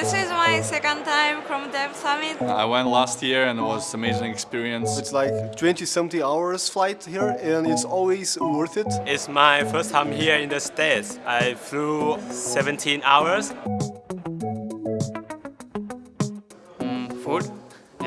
this is my second time from Dev Summit. I went last year and it was amazing experience. It's like 20 something hours flight here and it's always worth it. It's my first time here in the States. I flew 17 hours.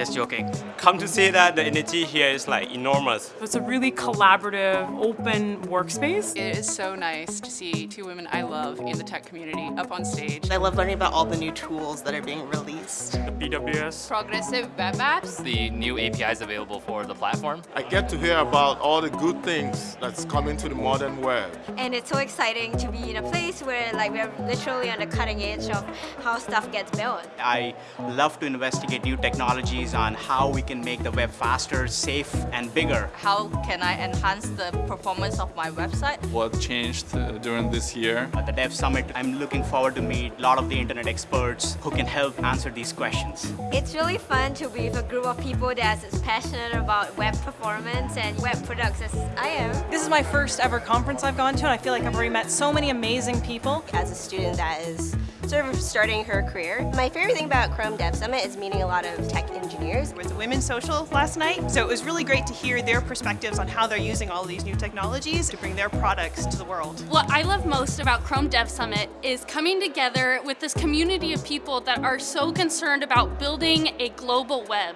Just joking. Come to see that the energy here is like enormous. It's a really collaborative, open workspace. It is so nice to see two women I love in the tech community up on stage. I love learning about all the new tools that are being released. The PWAs. Progressive web apps. The new APIs available for the platform. I get to hear about all the good things that's coming to the modern web. And it's so exciting to be in a place where like we're literally on the cutting edge of how stuff gets built. I love to investigate new technologies on how we can make the web faster, safe and bigger. How can I enhance the performance of my website? What changed uh, during this year? At the Dev Summit, I'm looking forward to meet a lot of the internet experts who can help answer these questions. It's really fun to be with a group of people that's as passionate about web performance and web products as I am. This is my first ever conference I've gone to and I feel like I've already met so many amazing people. As a student that is sort of starting her career, my favorite thing about Chrome Dev Summit is meeting a lot of tech engineers. It was a women's social last night, so it was really great to hear their perspectives on how they're using all these new technologies to bring their products to the world. What I love most about Chrome Dev Summit is coming together with this community of people that are so concerned about building a global web.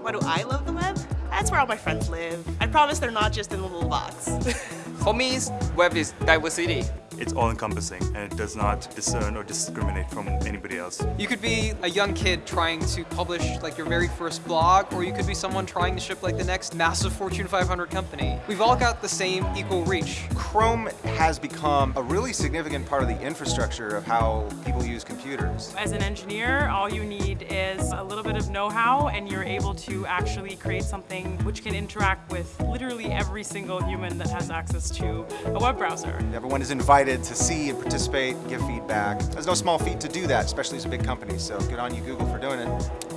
Why do I love the web? That's where all my friends live. I promise they're not just in a little box. For me, web is diversity. It's all-encompassing and it does not discern or discriminate from anybody else. You could be a young kid trying to publish like your very first blog, or you could be someone trying to ship like the next massive Fortune 500 company. We've all got the same equal reach. Chrome has become a really significant part of the infrastructure of how people use computers. As an engineer, all you need is a little bit of know-how and you're able to actually create something which can interact with literally every single human that has access to a web browser. Everyone is invited to see and participate give feedback. There's no small feat to do that, especially as a big company, so good on you Google for doing it.